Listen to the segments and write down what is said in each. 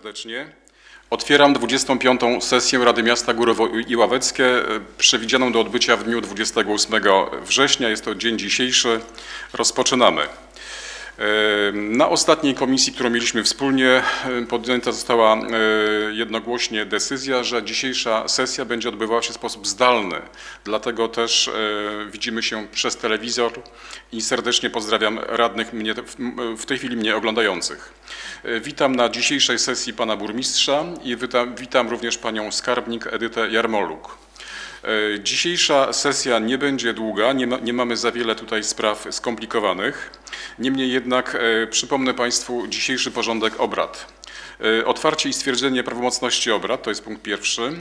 serdecznie. Otwieram 25. sesję Rady Miasta Górowo i Ławeckie, e, przewidzianą do odbycia w dniu 28 września. Jest to dzień dzisiejszy. Rozpoczynamy. Na ostatniej komisji, którą mieliśmy wspólnie, podjęta została jednogłośnie decyzja, że dzisiejsza sesja będzie odbywała się w sposób zdalny. Dlatego też widzimy się przez telewizor i serdecznie pozdrawiam radnych mnie, w- w tej chwili mnie oglądających. E, Witam na dzisiejszej sesji pana burmistrza i witam, witam również panią skarbnik Edytę Jarmoluk. E, Dzisiejsza sesja nie będzie długa, nie, ma, nie mamy za wiele tutaj spraw skomplikowanych. Niemniej jednak e, przypomnę Państwu dzisiejszy porządek obrad. E, Otwarcie i stwierdzenie prawomocności obrad, to jest punkt pierwszy.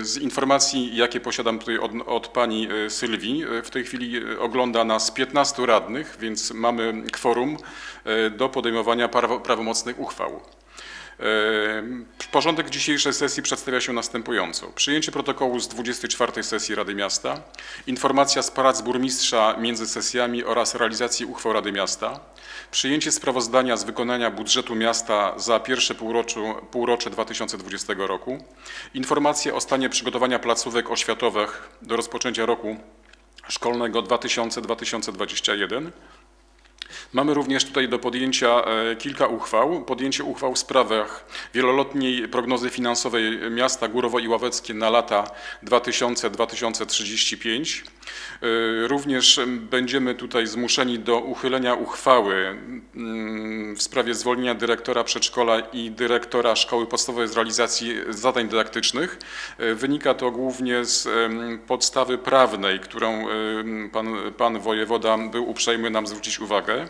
Z informacji, jakie posiadam tutaj od, od pani Sylwii, w tej chwili ogląda nas 15 radnych, więc mamy kworum do podejmowania prawo, prawomocnych uchwał. Porządek dzisiejszej sesji przedstawia się następująco. Przyjęcie protokołu z 24 sesji Rady Miasta, informacja z prac burmistrza między sesjami oraz realizacji uchwał Rady Miasta, przyjęcie sprawozdania z wykonania budżetu miasta za pierwsze półroczu, półrocze 2020 roku, informacje o stanie przygotowania placówek oświatowych do rozpoczęcia roku szkolnego 2000-2021, Mamy również tutaj do podjęcia e, kilka uchwał. Podjęcie uchwał w sprawach wieloletniej prognozy finansowej miasta Górowo i Ławeckie na lata 2000-2035. E, Również em, będziemy tutaj zmuszeni do uchylenia uchwały mm, w sprawie zwolnienia dyrektora przedszkola i dyrektora szkoły podstawowej z realizacji zadań dydaktycznych. E, Wynika to głównie z podstawy prawnej, którą em, pan, pan wojewoda był uprzejmy nam zwrócić uwagę.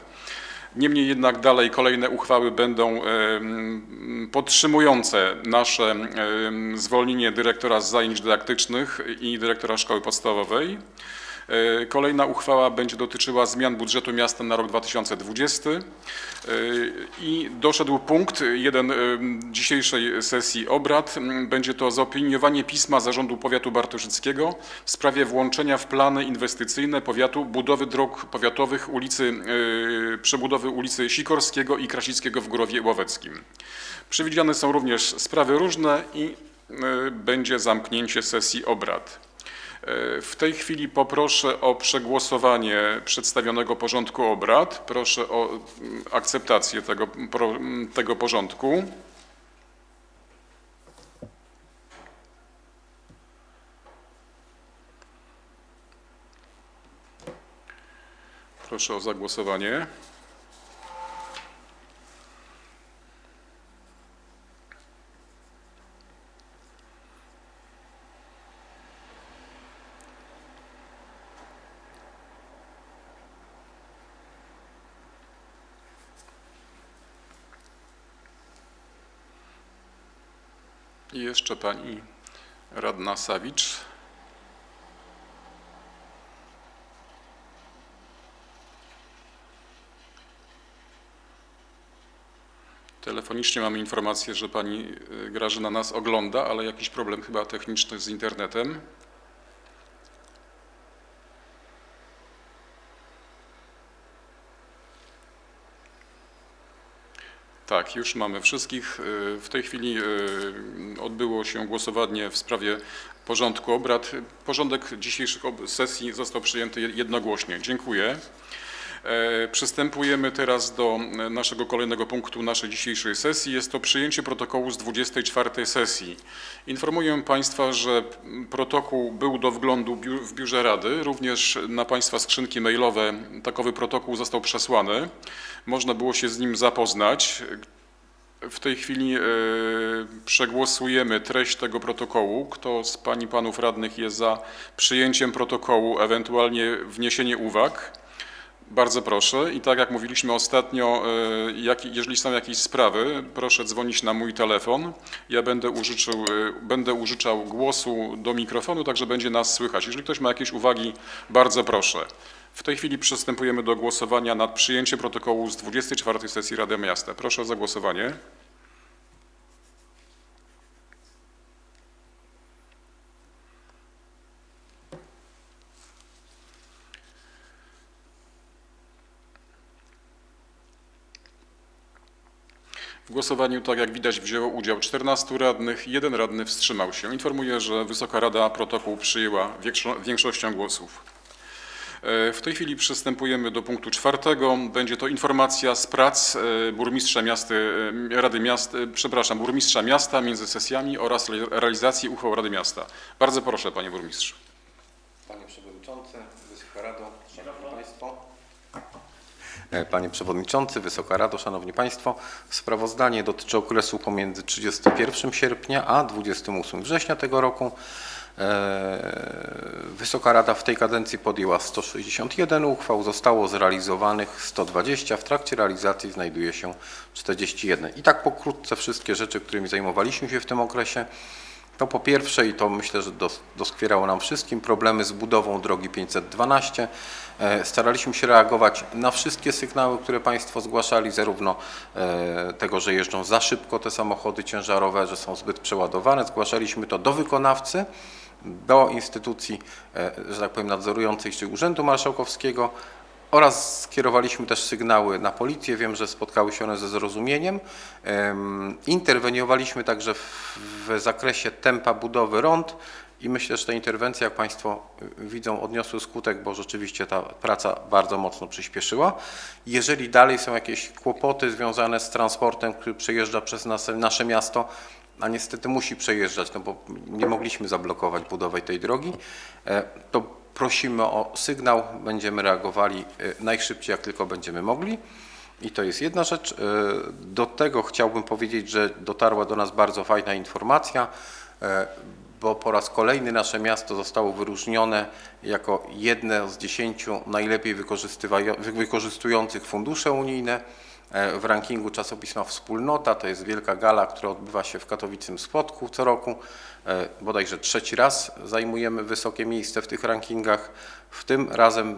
Niemniej jednak dalej kolejne uchwały będą podtrzymujące nasze zwolnienie dyrektora z zajęć dydaktycznych i dyrektora szkoły podstawowej. E, Kolejna uchwała będzie dotyczyła zmian budżetu miasta na rok 2020 E, i doszedł punkt jeden em, dzisiejszej sesji obrad. Będzie to zaopiniowanie pisma Zarządu Powiatu Bartoszyckiego w sprawie włączenia w plany inwestycyjne powiatu budowy dróg powiatowych ulicy, e, przebudowy ulicy Sikorskiego i Krasickiego w Górowie Łoweckim. Przewidziane są również sprawy różne i e, będzie zamknięcie sesji obrad. E, W tej chwili poproszę o przegłosowanie przedstawionego porządku obrad. Proszę o mm, akceptację tego, mm, tego porządku. Proszę o zagłosowanie. Jeszcze pani radna Sawicz. Telefonicznie mamy informację, że pani y, Grażyna nas ogląda, ale jakiś problem chyba techniczny z internetem. Tak, już mamy wszystkich. Y, W tej chwili y, odbyło się głosowanie w sprawie porządku obrad. Porządek dzisiejszych sesji został przyjęty jednogłośnie. Dziękuję. E, Przystępujemy teraz do e, naszego kolejnego punktu naszej dzisiejszej sesji. Jest to przyjęcie protokołu z 24 sesji. Informuję Państwa, że protokół był do wglądu w Biurze Rady. Również na Państwa skrzynki mailowe takowy protokół został przesłany. Można było się z nim zapoznać. W tej chwili e, przegłosujemy treść tego protokołu. Kto z Pań i Panów Radnych jest za przyjęciem protokołu, ewentualnie wniesienie uwag? Bardzo proszę. I tak jak mówiliśmy ostatnio, e, jak, jeżeli są jakieś sprawy, proszę dzwonić na mój telefon. Ja będę użyczył, e, będę użyczał głosu do mikrofonu, także będzie nas słychać. Jeżeli ktoś ma jakieś uwagi, bardzo proszę. W tej chwili przystępujemy do głosowania nad przyjęciem protokołu z 24 sesji Rady Miasta. Proszę o zagłosowanie. W głosowaniu, tak jak widać, wzięło udział 14 radnych, jeden radny wstrzymał się. Informuję, że Wysoka Rada protokół przyjęła większo- większością głosów. E, W tej chwili przystępujemy do punktu czwartego. Będzie to informacja z prac e, burmistrza miasta, e, Rady Miasta, e, przepraszam, burmistrza miasta między sesjami oraz re- realizacji uchwał Rady Miasta. Bardzo proszę, panie burmistrzu. Panie Przewodniczący, Wysoka Rado, Szanowni Państwo. E, Panie Przewodniczący, Wysoka Rado, Szanowni Państwo. Sprawozdanie dotyczy okresu pomiędzy 31 sierpnia a 28 września tego roku. E, Wysoka Rada w tej kadencji podjęła 161 uchwał, zostało zrealizowanych 120, w trakcie realizacji znajduje się 41. I tak pokrótce wszystkie rzeczy, którymi zajmowaliśmy się w tym okresie. To po pierwsze, i to myślę, że dos- doskwierało nam wszystkim, problemy z budową drogi 512. E, Staraliśmy się reagować na wszystkie sygnały, które Państwo zgłaszali, zarówno e, tego, że jeżdżą za szybko te samochody ciężarowe, że są zbyt przeładowane. Zgłaszaliśmy to do wykonawcy, do instytucji, e, że tak powiem, nadzorującej, czyli Urzędu Marszałkowskiego, oraz skierowaliśmy też sygnały na policję. Wiem, że spotkały się one ze zrozumieniem. Em, Interweniowaliśmy także w, zakresie tempa budowy rond i myślę, że te interwencje, jak Państwo widzą, odniosły skutek, bo rzeczywiście ta praca bardzo mocno przyspieszyła. Jeżeli dalej są jakieś kłopoty związane z transportem, który przejeżdża przez nas, nasze miasto, a niestety musi przejeżdżać, no bo nie mogliśmy zablokować budowy tej drogi, e, to prosimy o sygnał, będziemy reagowali e, najszybciej, jak tylko będziemy mogli. I to jest jedna rzecz. E, Do tego chciałbym powiedzieć, że dotarła do nas bardzo fajna informacja, e, bo po raz kolejny nasze miasto zostało wyróżnione jako jedne z dziesięciu najlepiej wykorzystujących fundusze unijne w rankingu czasopisma Wspólnota. To jest wielka gala, która odbywa się w katowicym Spodku co roku. E, Bodajże trzeci raz zajmujemy wysokie miejsce w tych rankingach. W tym razem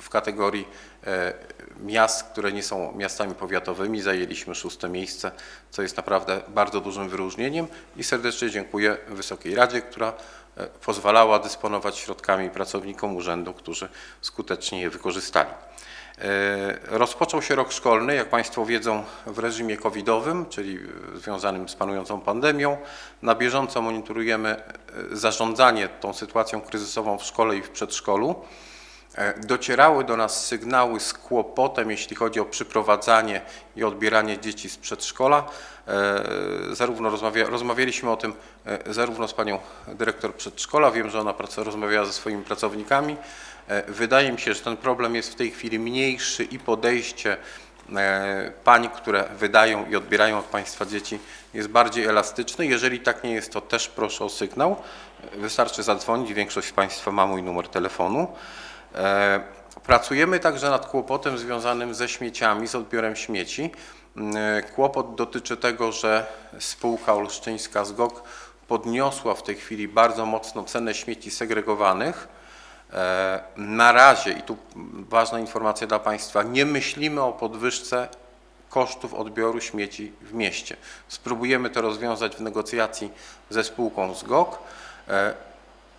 w kategorii e, miast, które nie są miastami powiatowymi, zajęliśmy szóste miejsce, co jest naprawdę bardzo dużym wyróżnieniem i serdecznie dziękuję Wysokiej Radzie, która e, pozwalała dysponować środkami pracownikom urzędu, którzy skutecznie je wykorzystali. E, Rozpoczął się rok szkolny, jak Państwo wiedzą, w reżimie covidowym, czyli związanym z panującą pandemią. Na bieżąco monitorujemy e, zarządzanie tą sytuacją kryzysową w szkole i w przedszkolu. E, Docierały do nas sygnały z kłopotem, jeśli chodzi o przyprowadzanie i odbieranie dzieci z przedszkola. Zarówno rozmawia, rozmawialiśmy o tym zarówno z panią dyrektor przedszkola, wiem, że ona rozmawiała ze swoimi pracownikami. E, Wydaje mi się, że ten problem jest w tej chwili mniejszy i podejście e, pań, które wydają i odbierają od państwa dzieci jest bardziej elastyczne. Jeżeli tak nie jest, to też proszę o sygnał. Wystarczy zadzwonić, większość z państwa ma mój numer telefonu. E, Pracujemy także nad kłopotem związanym ze śmieciami, z odbiorem śmieci. E, Kłopot dotyczy tego, że spółka olsztyńska ZGOK podniosła w tej chwili bardzo mocno cenę śmieci segregowanych. E, Na razie, i tu ważna informacja dla Państwa, nie myślimy o podwyżce kosztów odbioru śmieci w mieście. Spróbujemy to rozwiązać w negocjacji ze spółką ZGOK e,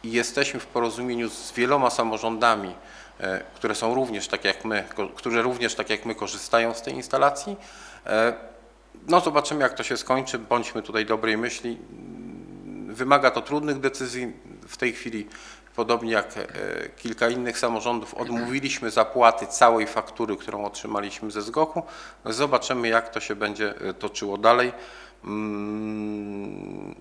i jesteśmy w porozumieniu z wieloma samorządami, e, które są również tak jak my, które również tak jak my korzystają z tej instalacji. No zobaczymy jak to się skończy, bądźmy tutaj dobrej myśli. Wymaga to trudnych decyzji. W tej chwili, podobnie jak e, kilka innych samorządów, odmówiliśmy zapłaty całej faktury, którą otrzymaliśmy ze SGOK-u. Zobaczymy, jak to się będzie e, toczyło dalej. Mm,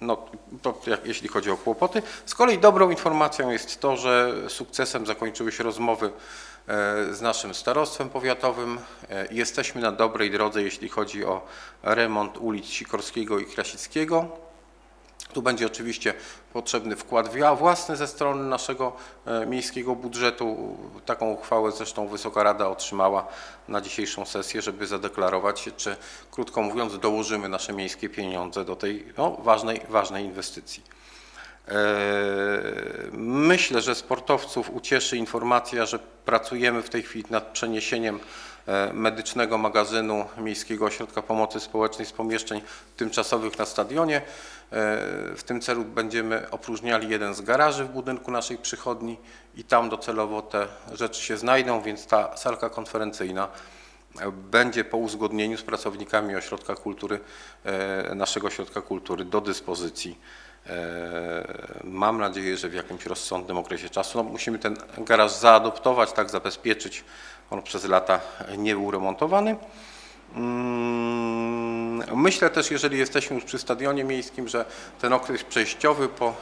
No, to jak, jeśli chodzi o kłopoty. Z kolei dobrą informacją jest to, że sukcesem zakończyły się rozmowy e, z naszym starostwem powiatowym. Jesteśmy na dobrej drodze, jeśli chodzi o remont ulic Sikorskiego i Krasickiego. Tu będzie oczywiście potrzebny wkład własny ze strony naszego e, miejskiego budżetu. Taką uchwałę zresztą Wysoka Rada otrzymała na dzisiejszą sesję, żeby zadeklarować czy krótko mówiąc dołożymy nasze miejskie pieniądze do tej no, ważnej, ważnej inwestycji. E, Myślę, że sportowców ucieszy informacja, że pracujemy w tej chwili nad przeniesieniem e, medycznego magazynu Miejskiego Ośrodka Pomocy Społecznej z pomieszczeń tymczasowych na stadionie. E, W tym celu będziemy opróżniali jeden z garaży w budynku naszej przychodni i tam docelowo te rzeczy się znajdą, więc ta salka konferencyjna będzie po uzgodnieniu z pracownikami ośrodka kultury, e, naszego ośrodka kultury do dyspozycji. E, Mam nadzieję, że w jakimś rozsądnym okresie czasu. No, musimy ten garaż zaadoptować, tak zabezpieczyć. On przez lata nie był remontowany. Mm, Myślę też, jeżeli jesteśmy już przy stadionie miejskim, że ten okres przejściowy po,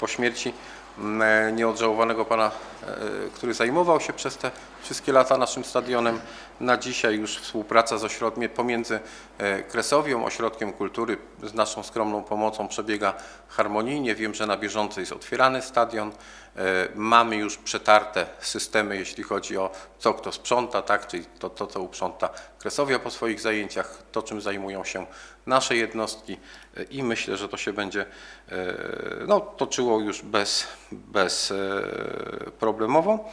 po śmierci mm, nieodżałowanego pana, który zajmował się przez te wszystkie lata naszym stadionem, na dzisiaj już współpraca z ośrodkiem pomiędzy e, Kresowią, Ośrodkiem Kultury z naszą skromną pomocą przebiega harmonijnie. Wiem, że na bieżąco jest otwierany stadion. E, Mamy już przetarte systemy, jeśli chodzi o co kto sprząta, tak, czyli to, to co uprząta Kresowia po swoich zajęciach, to czym zajmują się nasze jednostki e, i myślę, że to się będzie e, no, toczyło już bez, bez e, problemowo.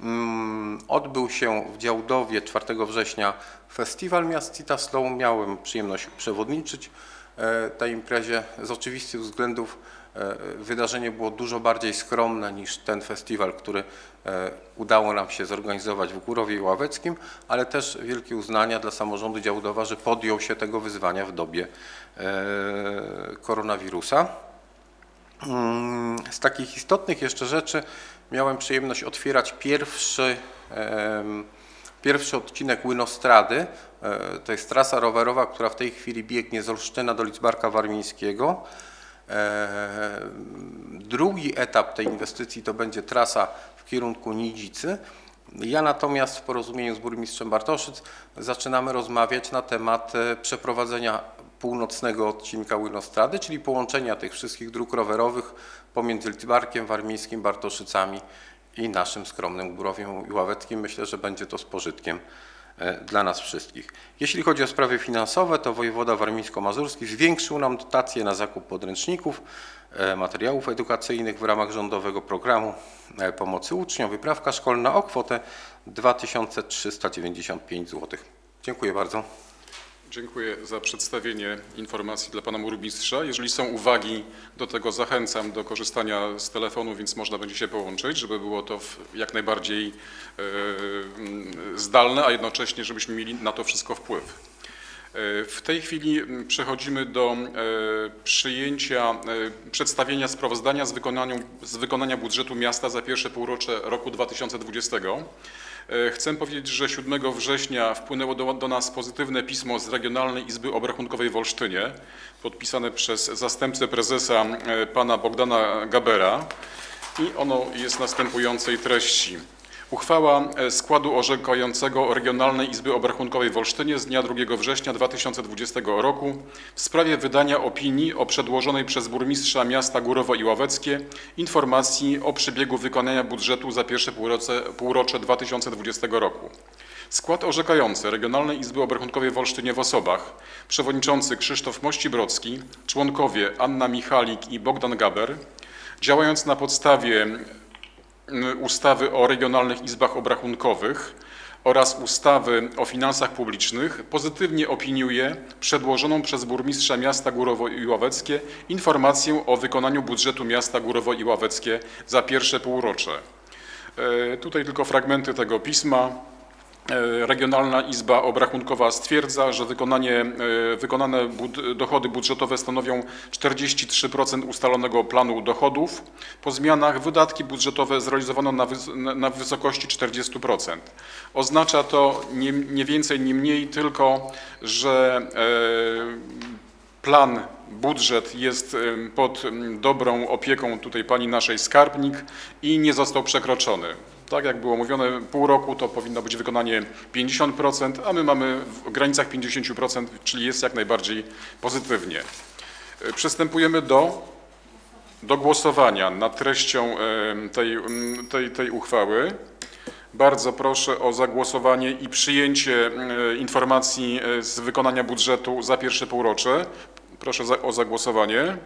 Mm, Odbył się w Działdowie 4 września festiwal Miast Citaslow. Miałem przyjemność przewodniczyć e, tej imprezie. Z oczywistych względów e, wydarzenie było dużo bardziej skromne niż ten festiwal, który e, udało nam się zorganizować w Górowie Ławeckim, ale też wielkie uznania dla samorządu Działdowa, że podjął się tego wyzwania w dobie koronawirusa. Mm, Z takich istotnych jeszcze rzeczy miałem przyjemność otwierać pierwszy, pierwszy odcinek Łynostrady. E, To jest trasa rowerowa, która w tej chwili biegnie z Olsztyna do Lidzbarka Warmińskiego. E, Drugi etap tej inwestycji to będzie trasa w kierunku Nidzicy. Ja natomiast w porozumieniu z burmistrzem Bartoszyc zaczynamy rozmawiać na temat e, przeprowadzenia północnego odcinka Łynostrady, czyli połączenia tych wszystkich dróg rowerowych pomiędzy Lidzbarkiem Warmińskim, Bartoszycami i naszym skromnym Górowiem i Ławeckim. Myślę, że będzie to z pożytkiem e, dla nas wszystkich. Jeśli chodzi o sprawy finansowe, to wojewoda warmińsko-mazurski zwiększył nam dotacje na zakup podręczników, e, materiałów edukacyjnych w ramach rządowego programu e, pomocy uczniom, wyprawka szkolna o kwotę 2395 zł. Dziękuję bardzo. Dziękuję za przedstawienie informacji dla pana burmistrza. Jeżeli są uwagi do tego, zachęcam do korzystania z telefonu, więc można będzie się połączyć, żeby było to jak najbardziej e, zdalne, a jednocześnie żebyśmy mieli na to wszystko wpływ. E, W tej chwili przechodzimy do e, przyjęcia, przedstawienia sprawozdania z, z wykonania budżetu miasta za pierwsze półrocze roku 2020. E, Chcę powiedzieć, że 7 września wpłynęło do, do nas pozytywne pismo z Regionalnej Izby Obrachunkowej w Olsztynie, podpisane przez zastępcę prezesa e, pana Bogdana Gabera i ono jest następującej treści. Uchwała e, składu orzekającego Regionalnej Izby Obrachunkowej w Olsztynie z dnia 2 września 2020 roku w sprawie wydania opinii o przedłożonej przez burmistrza miasta Górowo i Ławeckie informacji o przebiegu wykonania budżetu za pierwsze półrocze, półrocze 2020 roku. Skład orzekający Regionalnej Izby Obrachunkowej w Olsztynie w osobach przewodniczący Krzysztof Mości-Brocki, członkowie Anna Michalik i Bogdan Gaber, działając na podstawie ustawy o regionalnych izbach obrachunkowych oraz ustawy o finansach publicznych pozytywnie opiniuje przedłożoną przez burmistrza miasta Górowo i Ławeckie informację o wykonaniu budżetu miasta Górowo i Ławeckie za pierwsze półrocze. E, Tutaj tylko fragmenty tego pisma. E, Regionalna Izba Obrachunkowa stwierdza, że e, wykonane bud dochody budżetowe stanowią 43% ustalonego planu dochodów. Po zmianach wydatki budżetowe zrealizowano na, wys na- wysokości 40%. Oznacza to nie, nie więcej, nie mniej, tylko że e, plan, budżet jest em, pod dobrą opieką tutaj pani naszej skarbnik i nie został przekroczony. Tak jak było mówione, pół roku to powinno być wykonanie 50%, a my mamy w granicach 50%, czyli jest jak najbardziej pozytywnie. E, Przystępujemy do, do głosowania nad treścią em, tej, tej, tej uchwały. Bardzo proszę o zagłosowanie i przyjęcie e, informacji e, z wykonania budżetu za pierwsze półrocze. Proszę o zagłosowanie.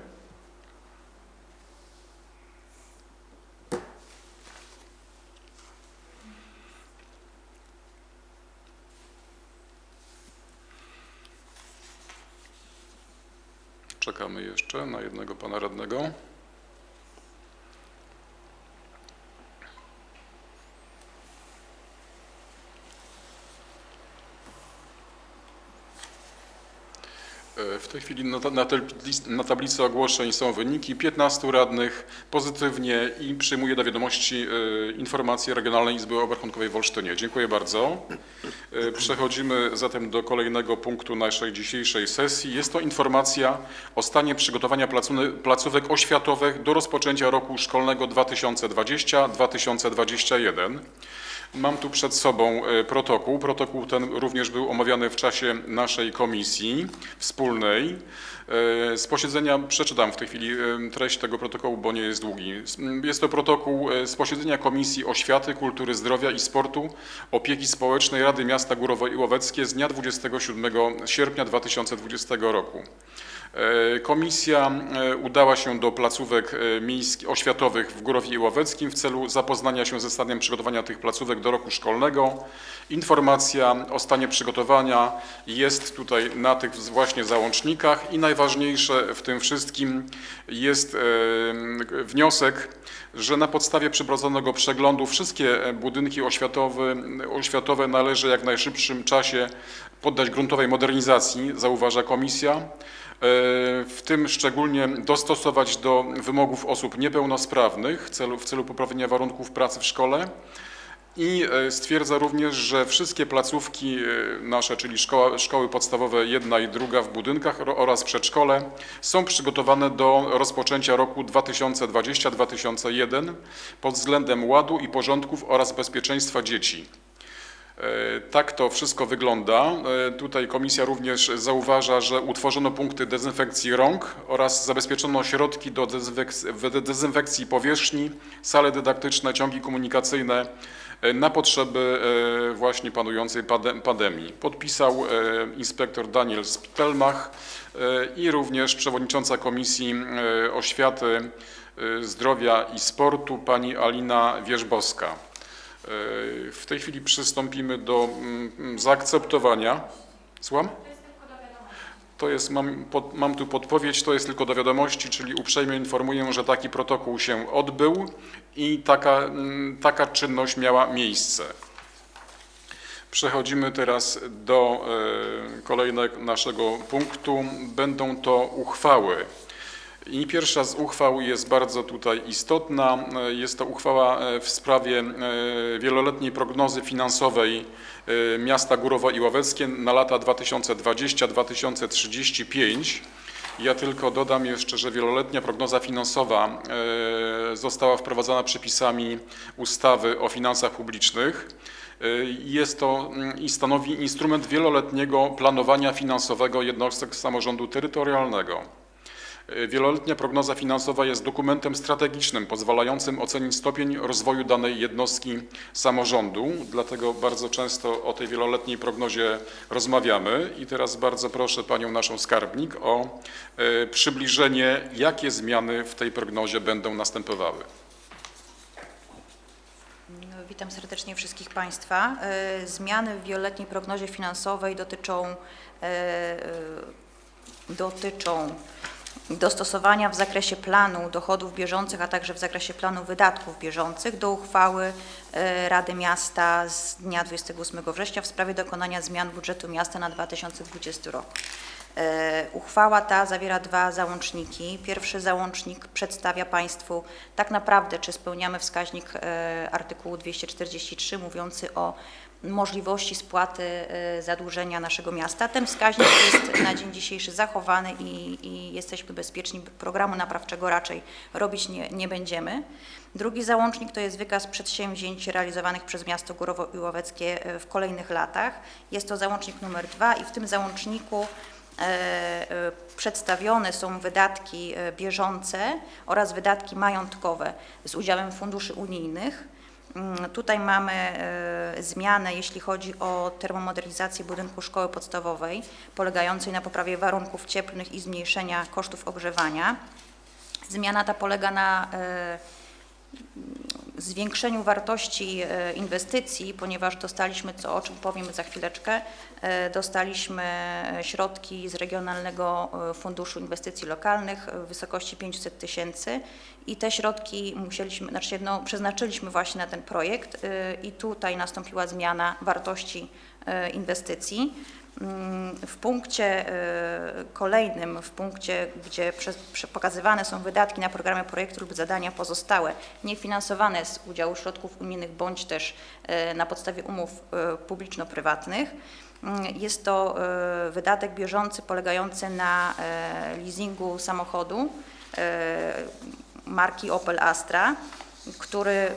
Czekamy jeszcze na jednego pana radnego. W tej chwili na, ta- na, tabli- na tablicy ogłoszeń są wyniki 15 radnych pozytywnie i przyjmuję do wiadomości e, informację Regionalnej Izby Obrachunkowej w Olsztynie. Dziękuję bardzo. E, Przechodzimy zatem do kolejnego punktu naszej dzisiejszej sesji. Jest to informacja o stanie przygotowania placówek oświatowych do rozpoczęcia roku szkolnego 2020-2021. Mam tu przed sobą e, protokół. Protokół ten również był omawiany w czasie naszej komisji wspólnej. E, Z posiedzenia przeczytam w tej chwili e, treść tego protokołu, bo nie jest długi. Jest to protokół z posiedzenia Komisji Oświaty, Kultury, Zdrowia i Sportu, Opieki Społecznej Rady Miasta Górowo i Łoweckie z dnia 27 sierpnia 2020 roku. E, Komisja e, udała się do placówek e, miejskich, oświatowych w Górowie i Łoweckim w celu zapoznania się ze stanem przygotowania tych placówek do roku szkolnego. Informacja o stanie przygotowania jest tutaj na tych właśnie załącznikach i najważniejsze w tym wszystkim jest wniosek, że na podstawie przeprowadzonego przeglądu wszystkie budynki oświatowe, oświatowe należy jak w najszybszym czasie poddać gruntowej modernizacji, zauważa komisja. E, W tym szczególnie dostosować do wymogów osób niepełnosprawnych w celu, w celu poprawienia warunków pracy w szkole. I e, stwierdza również, że wszystkie placówki e, nasze, czyli szkoła, szkoły podstawowe jedna i druga w budynkach oraz przedszkole są przygotowane do rozpoczęcia roku 2020-2001 pod względem ładu i porządków oraz bezpieczeństwa dzieci. E, Tak to wszystko wygląda. E, Tutaj komisja również zauważa, że utworzono punkty dezynfekcji rąk oraz zabezpieczono środki do dezynfekcji, powierzchni, sale dydaktyczne, ciągi komunikacyjne e, na potrzeby właśnie panującej pandemii. Podpisał inspektor Daniel Sptelmach i również przewodnicząca Komisji Oświaty, Zdrowia i Sportu pani Alina Wierzbowska. E, W tej chwili przystąpimy do mm, zaakceptowania. Słucham? To jest, mam, pod, mam tu podpowiedź, to jest tylko do wiadomości, czyli uprzejmie informuję, że taki protokół się odbył i taka, mm, taka czynność miała miejsce. Przechodzimy teraz do e, kolejnego naszego punktu. Będą to uchwały. I pierwsza z uchwał jest bardzo tutaj istotna. E, Jest to uchwała e, w sprawie e, wieloletniej prognozy finansowej miasta Górowo i Łoweckie na lata 2020-2035. Ja tylko dodam jeszcze, że wieloletnia prognoza finansowa została wprowadzona przepisami ustawy o finansach publicznych. Jest to mm, i stanowi instrument wieloletniego planowania finansowego jednostek samorządu terytorialnego. E, Wieloletnia prognoza finansowa jest dokumentem strategicznym pozwalającym ocenić stopień rozwoju danej jednostki samorządu, dlatego bardzo często o tej wieloletniej prognozie rozmawiamy i teraz bardzo proszę panią naszą skarbnik o e, przybliżenie, jakie zmiany w tej prognozie będą następowały. No, Witam serdecznie wszystkich Państwa. E, Zmiany w wieloletniej prognozie finansowej dotyczą, dotyczą dostosowania w zakresie planu dochodów bieżących, a także w zakresie planu wydatków bieżących do uchwały e, Rady Miasta z dnia 28 września w sprawie dokonania zmian budżetu miasta na 2020 rok. E, Uchwała ta zawiera dwa załączniki. Pierwszy załącznik przedstawia Państwu tak naprawdę, czy spełniamy wskaźnik e, artykułu 243 mówiący o możliwości spłaty e, zadłużenia naszego miasta. Ten wskaźnik jest na dzień dzisiejszy zachowany i, i jesteśmy bezpieczni. Programu naprawczego raczej robić nie, nie będziemy. Drugi załącznik to jest wykaz przedsięwzięć realizowanych przez miasto Górowo i e, w kolejnych latach. Jest to załącznik numer dwa i w tym załączniku e, przedstawione są wydatki bieżące oraz wydatki majątkowe z udziałem funduszy unijnych. Mm, Tutaj mamy e, zmianę, jeśli chodzi o termomodernizację budynku szkoły podstawowej, polegającej na poprawie warunków cieplnych i zmniejszenia kosztów ogrzewania. Zmiana ta polega na e, zwiększeniu wartości e, inwestycji, ponieważ dostaliśmy, co o czym powiem za chwileczkę, e, dostaliśmy środki z Regionalnego e, Funduszu Inwestycji Lokalnych w wysokości 500 tysięcy i te środki musieliśmy, znaczy no, przeznaczyliśmy właśnie na ten projekt i tutaj nastąpiła zmiana wartości inwestycji. W punkcie e, kolejnym, w punkcie, gdzie pokazywane są wydatki na programy, projekty lub zadania pozostałe, niefinansowane z udziału środków unijnych bądź też e, na podstawie umów e, publiczno-prywatnych, mm, jest to wydatek bieżący polegający na leasingu samochodu marki Opel Astra, który,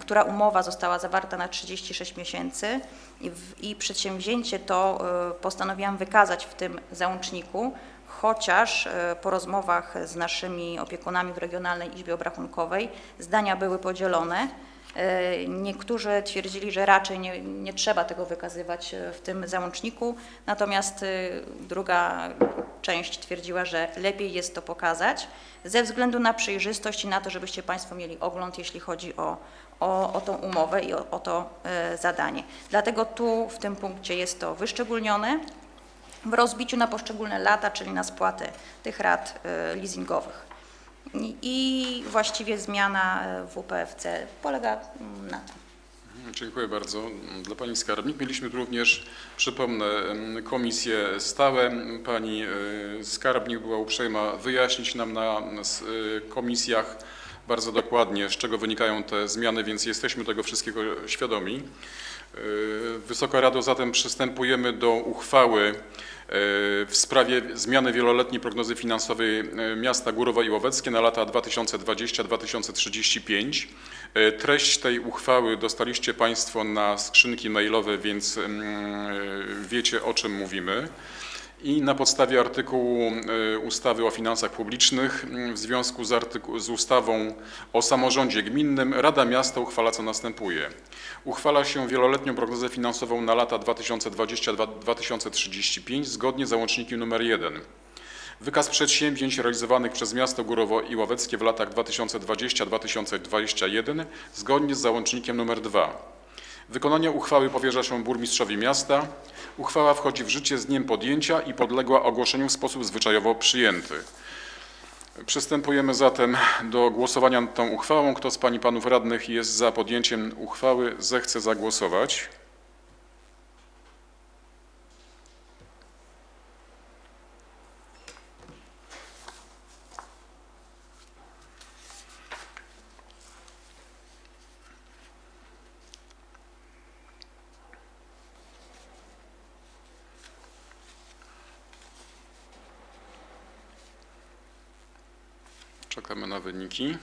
która umowa została zawarta na 36 miesięcy i, w, i przedsięwzięcie to y, postanowiłam wykazać w tym załączniku, chociaż y, po rozmowach z naszymi opiekunami w Regionalnej Izbie Obrachunkowej zdania były podzielone. Y, Niektórzy twierdzili, że raczej nie, nie trzeba tego wykazywać y, w tym załączniku, natomiast y, druga część twierdziła, że lepiej jest to pokazać ze względu na przejrzystość i na to, żebyście Państwo mieli ogląd, jeśli chodzi o, o, o tą umowę i o, o to e, zadanie. Dlatego tu w tym punkcie jest to wyszczególnione w rozbiciu na poszczególne lata, czyli na spłatę tych rat e, leasingowych. I, właściwie zmiana e, w WPFC polega mm, na tym. Dziękuję bardzo. Dla Pani Skarbnik mieliśmy tu również, przypomnę, em, komisje stałe. Pani e, Skarbnik była uprzejma wyjaśnić nam na e, komisjach bardzo dokładnie, z czego wynikają te zmiany, więc jesteśmy tego wszystkiego świadomi. Wysoka Rado, zatem przystępujemy do uchwały w sprawie zmiany wieloletniej prognozy finansowej e, miasta Górowo i Łoweckie na lata 2020-2035. E, Treść tej uchwały dostaliście Państwo na skrzynki mailowe, więc mm, e, wiecie o czym mówimy. I na podstawie artykułu ustawy o finansach publicznych mm, w związku z, z ustawą o samorządzie gminnym Rada Miasta uchwala co następuje. Uchwala się wieloletnią prognozę finansową na lata 2020-2035 zgodnie z załącznikiem nr 1. Wykaz przedsięwzięć realizowanych przez miasto Górowo i Ławeckie w latach 2020-2021 zgodnie z załącznikiem nr 2. Wykonanie uchwały powierza się burmistrzowi miasta. Uchwała wchodzi w życie z dniem podjęcia i podległa ogłoszeniu w sposób zwyczajowo przyjęty. Przystępujemy zatem do głosowania nad tą uchwałą. Kto z Pań i Panów Radnych jest za podjęciem uchwały, zechce zagłosować. Czekamy na wyniki.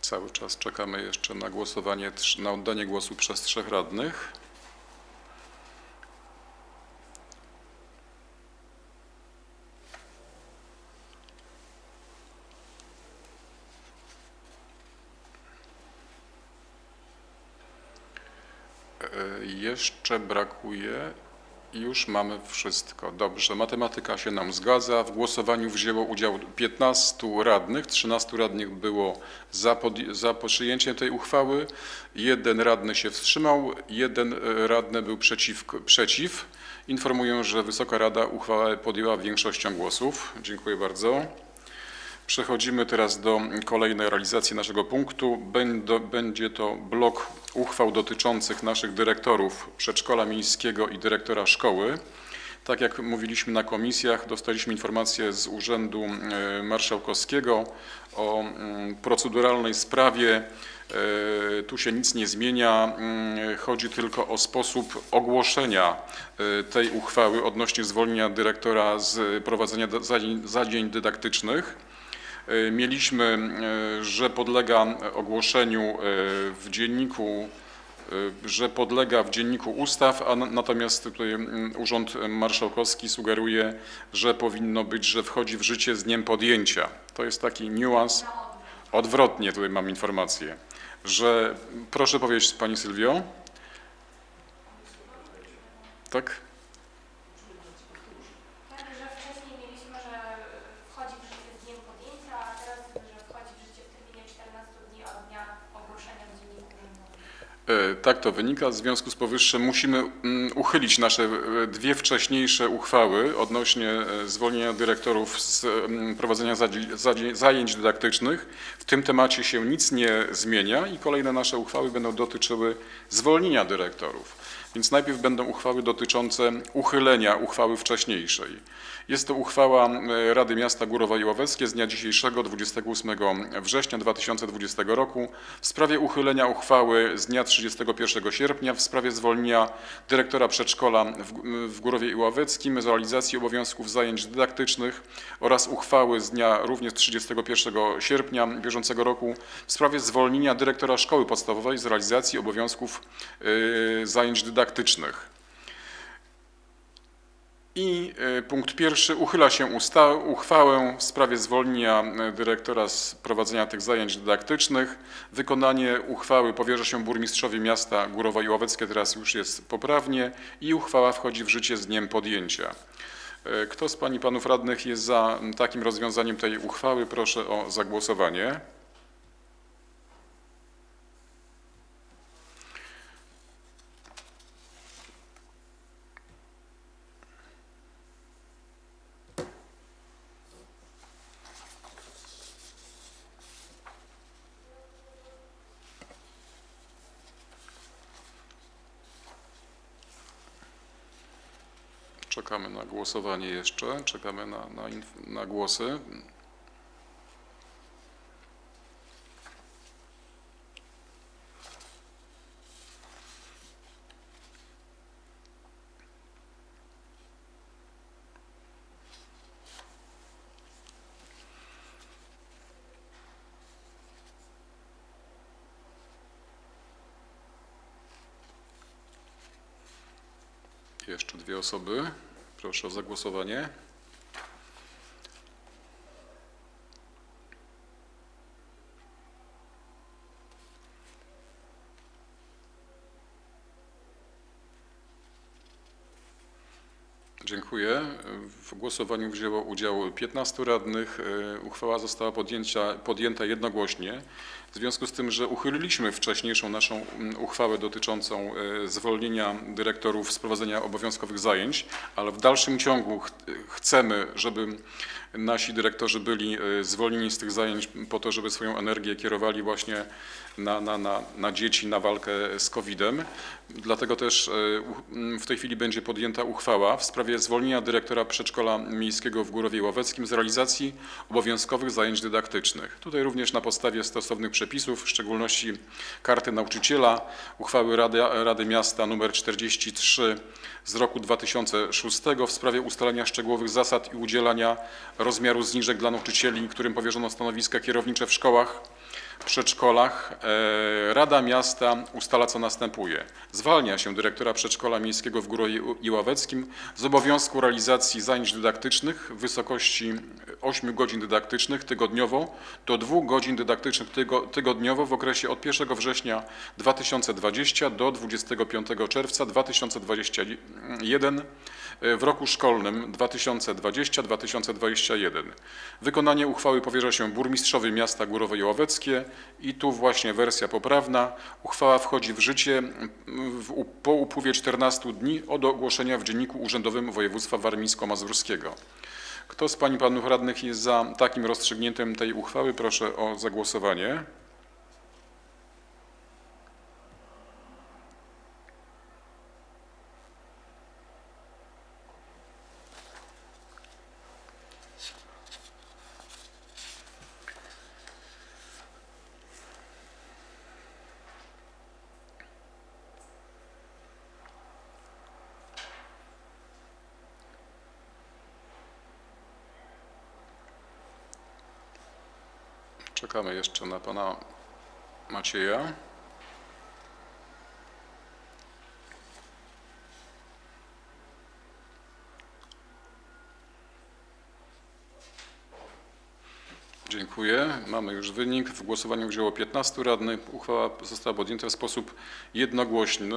Cały czas czekamy jeszcze na głosowanie, na oddanie głosu przez trzech radnych. E, Jeszcze brakuje. Już mamy wszystko. Dobrze, matematyka się nam zgadza. W głosowaniu wzięło udział 15 radnych, 13 radnych było za, podj- za przyjęciem tej uchwały, jeden radny się wstrzymał, jeden e, radny był przeciw. przeciw. Informuję, że Wysoka Rada uchwałę podjęła większością głosów. Dziękuję bardzo. Przechodzimy teraz do kolejnej realizacji naszego punktu. Będzie to blok uchwał dotyczących naszych dyrektorów przedszkola miejskiego i dyrektora szkoły. Tak jak mówiliśmy na komisjach, dostaliśmy informację z Urzędu e, Marszałkowskiego o mm, proceduralnej sprawie. E, Tu się nic nie zmienia. Mm, Chodzi tylko o sposób ogłoszenia e, tej uchwały odnośnie zwolnienia dyrektora z prowadzenia zajęć dydaktycznych. E, Mieliśmy, e, że podlega ogłoszeniu e, w dzienniku, że podlega w dzienniku ustaw, a na- natomiast tutaj Urząd Marszałkowski sugeruje, że powinno być, że wchodzi w życie z dniem podjęcia. To jest taki niuans. Odwrotnie tutaj mam informację, że proszę powiedzieć Pani Sylwio. Tak, że wcześniej mieliśmy, że wchodzi w życie z dniem podjęcia, a teraz, że wchodzi w życie w terminie 14 dni od dnia ogłoszenia w Dzienniku Urzędowym. E, Tak to wynika. W związku z powyższym musimy mm, uchylić nasze e, dwie wcześniejsze uchwały odnośnie e, zwolnienia dyrektorów z mm, prowadzenia zajęć dydaktycznych. W tym temacie się nic nie zmienia i kolejne nasze uchwały będą dotyczyły zwolnienia dyrektorów. Więc najpierw będą uchwały dotyczące uchylenia uchwały wcześniejszej. Jest to uchwała e, Rady Miasta Górowa i Ławeckie z dnia dzisiejszego 28 września 2020 roku w sprawie uchylenia uchwały z dnia 31 sierpnia w sprawie zwolnienia dyrektora przedszkola w, Górowie i Ławeckim z realizacji obowiązków zajęć dydaktycznych oraz uchwały z dnia również 31 sierpnia bieżącego roku w sprawie zwolnienia dyrektora szkoły podstawowej z realizacji obowiązków y, zajęć dydaktycznych. I e, punkt pierwszy, uchyla się usta- uchwałę w sprawie zwolnienia e, dyrektora z prowadzenia tych zajęć dydaktycznych. Wykonanie uchwały powierza się burmistrzowi miasta Górowa i Ławeckie, teraz już jest poprawnie i uchwała wchodzi w życie z dniem podjęcia. E, Kto z Pań i Panów Radnych jest za takim rozwiązaniem tej uchwały? Proszę o zagłosowanie. Czekamy na głosowanie jeszcze, czekamy na, na, na głosy. Jeszcze dwie osoby. Proszę o zagłosowanie. Dziękuję. W głosowaniu wzięło udział 15 radnych. E, Uchwała została podjęcia, podjęta jednogłośnie. W związku z tym, że uchyliliśmy wcześniejszą naszą mm, uchwałę dotyczącą e, zwolnienia dyrektorów z prowadzenia obowiązkowych zajęć, ale w dalszym ciągu ch chcemy, żeby nasi dyrektorzy byli e, zwolnieni z tych zajęć po to, żeby swoją energię kierowali właśnie na, na, na, na dzieci, na walkę z COVID-em. Dlatego też e, u- m, w tej chwili będzie podjęta uchwała w sprawie zwolnienia dyrektora przedszkola miejskiego w Górowie Ławeckim z realizacji obowiązkowych zajęć dydaktycznych. Tutaj również na podstawie stosownych przepisów, w szczególności karty nauczyciela, uchwały Rady, Rady Miasta nr 43 z roku 2006 w sprawie ustalenia szczegółowych zasad i udzielania rozmiaru zniżek dla nauczycieli, którym powierzono stanowiska kierownicze w szkołach, przedszkolach e, Rada Miasta ustala, co następuje. Zwalnia się dyrektora przedszkola miejskiego w Górowie i Ławeckim z obowiązku realizacji zajęć dydaktycznych w wysokości 8 godzin dydaktycznych tygodniowo do 2 godzin dydaktycznych tygo, tygodniowo w okresie od 1 września 2020 do 25 czerwca 2021 w roku szkolnym 2020-2021. Wykonanie uchwały powierza się burmistrzowi miasta Górowe i i tu właśnie wersja poprawna. Uchwała wchodzi w życie w, po upływie 14 dni od ogłoszenia w Dzienniku Urzędowym Województwa Warmińsko-Mazurskiego. Kto z Pań i Panów Radnych jest za takim rozstrzygnięciem tej uchwały? Proszę o zagłosowanie. Czekamy jeszcze na Pana Macieja. Dziękuję. Mamy już wynik. W głosowaniu wzięło 15 radnych. Uchwała została podjęta w sposób jednogłośny.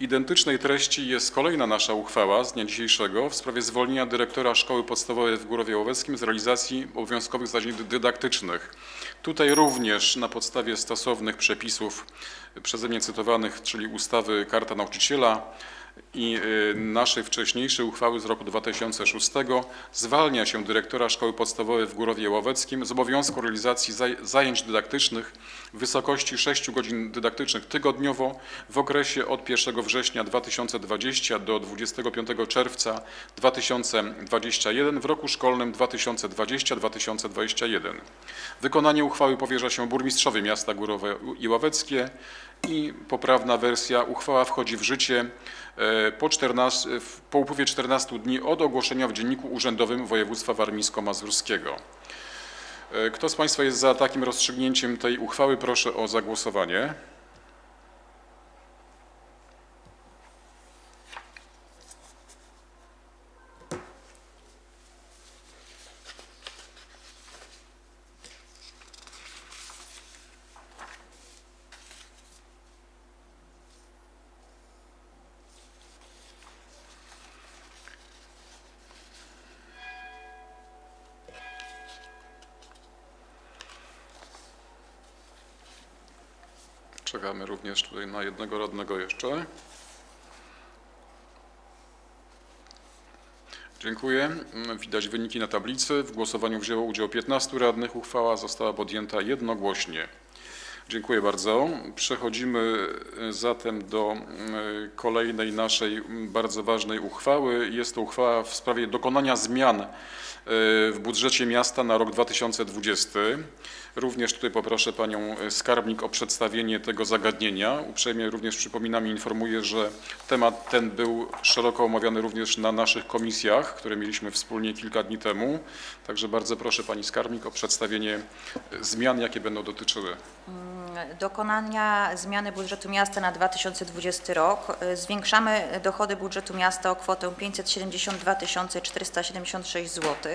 Identycznej treści jest kolejna nasza uchwała z dnia dzisiejszego w sprawie zwolnienia dyrektora Szkoły Podstawowej w Górowie Łoweckim z realizacji obowiązkowych zadań dy- dydaktycznych. Tutaj również na podstawie stosownych przepisów przeze mnie cytowanych, czyli ustawy Karta Nauczyciela, i y, naszej wcześniejszej uchwały z roku 2006 zwalnia się dyrektora Szkoły Podstawowej w Górowie Łoweckim z obowiązku realizacji zaj- zajęć dydaktycznych w wysokości 6 godzin dydaktycznych tygodniowo w okresie od 1 września 2020 do 25 czerwca 2021 w roku szkolnym 2020-2021. Wykonanie uchwały powierza się burmistrzowi miasta Górowe i Ławeckie i poprawna wersja uchwała wchodzi w życie po, 14, w- po upływie 14 dni od ogłoszenia w Dzienniku Urzędowym Województwa Warmińsko-Mazurskiego. E, Kto z Państwa jest za takim rozstrzygnięciem tej uchwały? Proszę o zagłosowanie. Również tutaj na jednego radnego jeszcze. Dziękuję. Widać wyniki na tablicy. W głosowaniu wzięło udział 15 radnych. Uchwała została podjęta jednogłośnie. Dziękuję bardzo. Przechodzimy y, zatem do y, kolejnej naszej bardzo ważnej uchwały. Jest to uchwała w sprawie dokonania zmian w budżecie miasta na rok 2020. Również tutaj poproszę panią skarbnik o przedstawienie tego zagadnienia. Uprzejmie również przypominam i informuję, że temat ten był szeroko omawiany również na naszych komisjach, które mieliśmy wspólnie kilka dni temu. Także bardzo proszę pani skarbnik o przedstawienie y, zmian, jakie będą dotyczyły dokonania zmiany budżetu miasta na 2020 rok. Y, Zwiększamy dochody budżetu miasta o kwotę 572 476 zł y,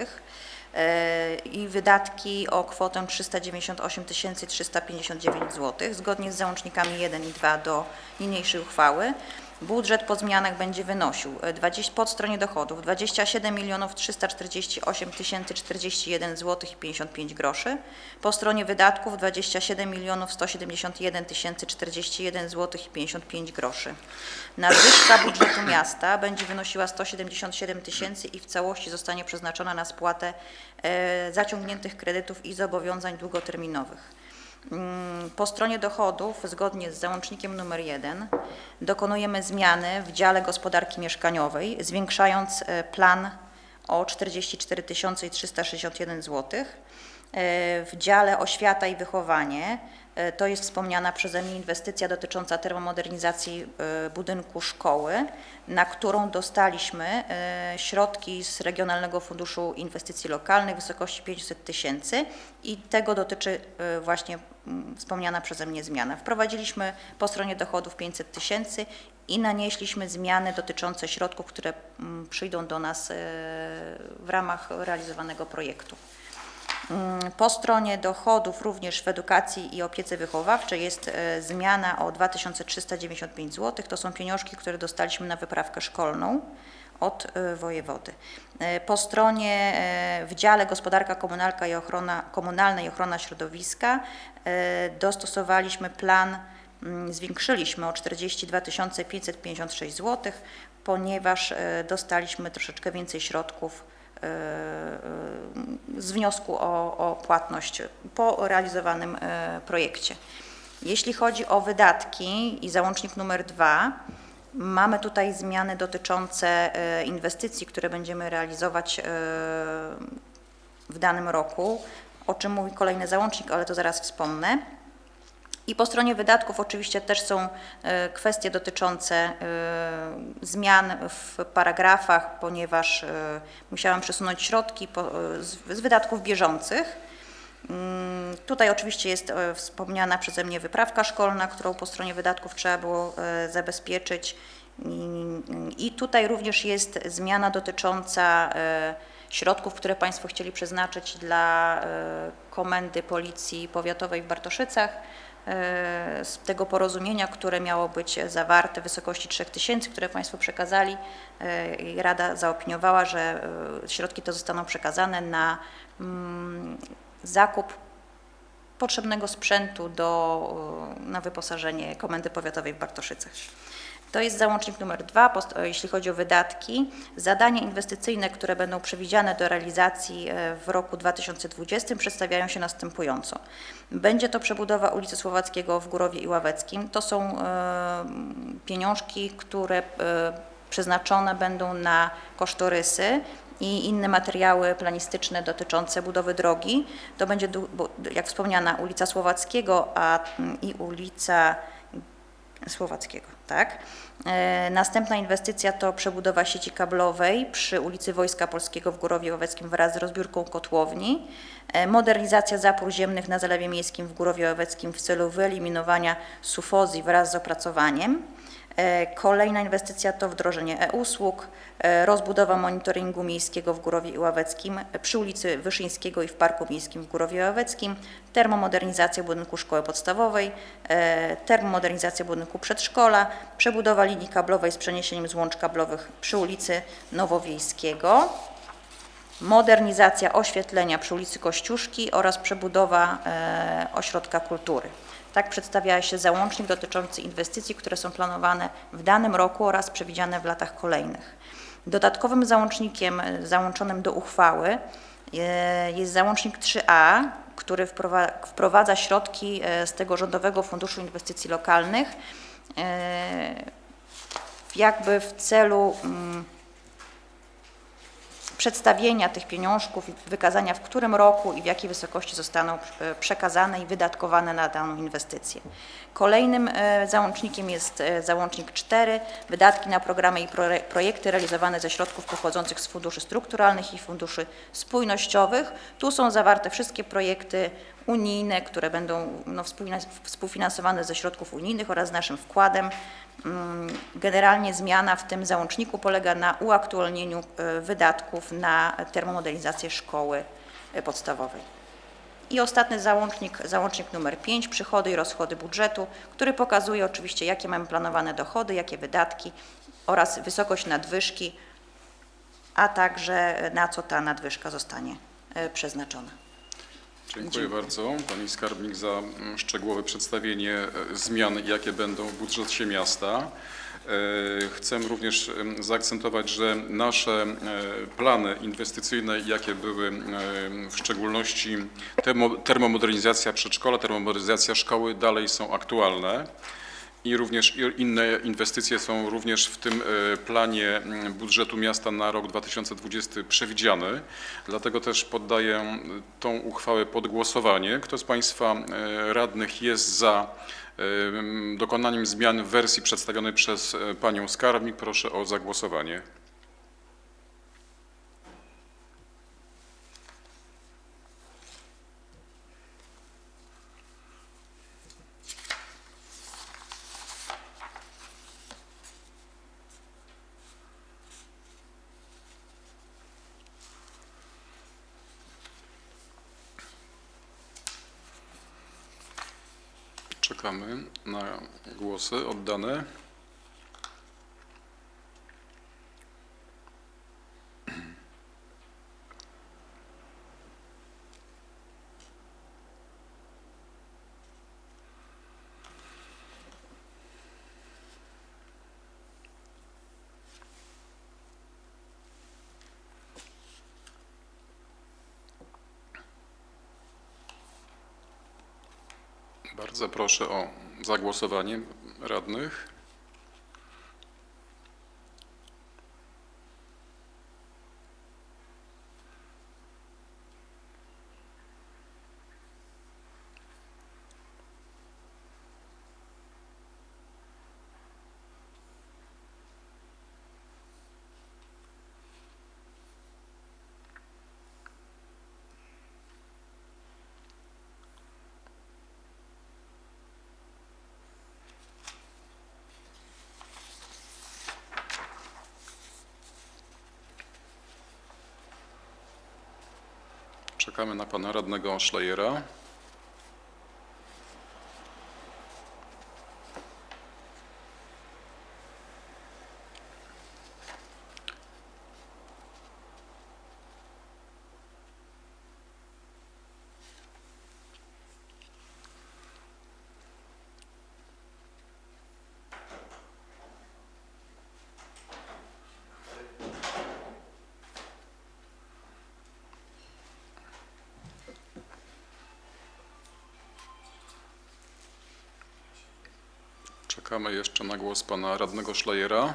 i wydatki o kwotę 398 359 zł, zgodnie z załącznikami 1 i 2 do niniejszej uchwały. Budżet po zmianach będzie wynosił y, 20, pod stronie dochodów 27 348 041 zł i 55 groszy, po stronie wydatków 27 171 041 zł i 55 groszy. Nadwyżka budżetu miasta będzie wynosiła 177 tysięcy i w całości zostanie przeznaczona na spłatę e, zaciągniętych kredytów i zobowiązań długoterminowych. Mm, Po stronie dochodów, zgodnie z załącznikiem numer 1, dokonujemy zmiany w dziale gospodarki mieszkaniowej, zwiększając e, plan o 44 361 zł. W dziale oświata i wychowanie, to jest wspomniana przeze mnie inwestycja dotycząca termomodernizacji e, budynku szkoły, na którą dostaliśmy e, środki z Regionalnego Funduszu Inwestycji Lokalnych w wysokości 500 tysięcy i tego dotyczy e, właśnie wspomniana przeze mnie zmiana. Wprowadziliśmy po stronie dochodów 500 tysięcy i nanieśliśmy zmiany dotyczące środków, które przyjdą do nas e, w ramach realizowanego projektu. Mm, Po stronie dochodów również w edukacji i opiece wychowawczej jest e, zmiana o 2395 zł. To są pieniążki, które dostaliśmy na wyprawkę szkolną od e, wojewody. E, Po stronie w dziale gospodarka komunalna i ochrona, komunalna i ochrona środowiska dostosowaliśmy plan, mm, zwiększyliśmy o 42 556 zł, ponieważ dostaliśmy troszeczkę więcej środków z wniosku o, o płatność po realizowanym e, projekcie. Jeśli chodzi o wydatki i załącznik numer dwa, mamy tutaj zmiany dotyczące e, inwestycji, które będziemy realizować e, w danym roku, o czym mówi kolejny załącznik, ale to zaraz wspomnę. I po stronie wydatków oczywiście też są e, kwestie dotyczące e, zmian w paragrafach, ponieważ e, musiałam przesunąć środki z wydatków bieżących. Mm, Tutaj oczywiście jest wspomniana przeze mnie wyprawka szkolna, którą po stronie wydatków trzeba było zabezpieczyć. I- tutaj również jest zmiana dotycząca środków, które Państwo chcieli przeznaczyć dla Komendy Policji Powiatowej w Bartoszycach, z tego porozumienia, które miało być zawarte w wysokości 3000, które Państwo przekazali. e, i Rada zaopiniowała, że e, środki te zostaną przekazane na mm, zakup potrzebnego sprzętu do, na wyposażenie Komendy Powiatowej w Bartoszycach. To jest załącznik numer dwa, jeśli chodzi o wydatki. Zadania inwestycyjne, które będą przewidziane do realizacji e, w roku 2020 przedstawiają się następująco. Będzie to przebudowa ulicy Słowackiego w Górowie i Ławeckim. To są e, pieniążki, które e, przeznaczone będą na kosztorysy i inne materiały planistyczne dotyczące budowy drogi. To będzie, jak wspomniana, ulica Słowackiego a, i ulica Słowackiego, tak. E, Następna inwestycja to przebudowa sieci kablowej przy ulicy Wojska Polskiego w Górowie Łoweckim wraz z rozbiórką kotłowni. E, Modernizacja zapór ziemnych na Zalewie Miejskim w Górowie Łoweckim w celu wyeliminowania sufozji wraz z opracowaniem. E, Kolejna inwestycja to wdrożenie e-usług, e, rozbudowa monitoringu miejskiego w Górowie Ławeckim e, przy ulicy Wyszyńskiego i w Parku Miejskim w Górowie Ławeckim, termomodernizacja budynku szkoły podstawowej, termomodernizacja budynku przedszkola, przebudowa linii kablowej z przeniesieniem złącz kablowych przy ulicy Nowowiejskiego, modernizacja oświetlenia przy ulicy Kościuszki oraz przebudowa ośrodka kultury. Tak przedstawia się załącznik dotyczący inwestycji, które są planowane w danym roku oraz przewidziane w latach kolejnych. Dodatkowym załącznikiem załączonym do uchwały e, jest załącznik 3a, który wprowa- wprowadza środki e, z tego Rządowego Funduszu Inwestycji Lokalnych e, jakby w celu mm, przedstawienia tych pieniążków i wykazania w którym roku i w jakiej wysokości zostaną e, przekazane i wydatkowane na daną inwestycję. Kolejnym e, załącznikiem jest e, załącznik 4, wydatki na programy i proje- projekty realizowane ze środków pochodzących z funduszy strukturalnych i funduszy spójnościowych. Tu są zawarte wszystkie projekty unijne, które będą no, współfinansowane ze środków unijnych oraz naszym wkładem. Mm, Generalnie zmiana w tym załączniku polega na uaktualnieniu e, wydatków na termomodernizację szkoły e, podstawowej. I ostatni załącznik, załącznik numer 5, przychody i rozchody budżetu, który pokazuje oczywiście, jakie mamy planowane dochody, jakie wydatki oraz wysokość nadwyżki, a także na co ta nadwyżka zostanie e, przeznaczona. Dziękuję bardzo Pani Skarbnik za mm, szczegółowe przedstawienie e, zmian, jakie będą w budżecie miasta. E, Chcę również em, zaakcentować, że nasze e, plany inwestycyjne, jakie były w szczególności termo- termomodernizacja przedszkola, termomodernizacja szkoły dalej są aktualne. I również inne inwestycje są również w tym e, planie mm, budżetu miasta na rok 2020 przewidziane. Dlatego też poddaję tą uchwałę pod głosowanie. Kto z Państwa e, radnych jest za e, dokonaniem zmian w wersji przedstawionej przez Panią Skarbnik? Proszę o zagłosowanie. Czekamy na głosy oddane. Bardzo proszę o zagłosowanie radnych. Czekamy na pana radnego Szlejera. Czekamy jeszcze na głos pana radnego Szlejera.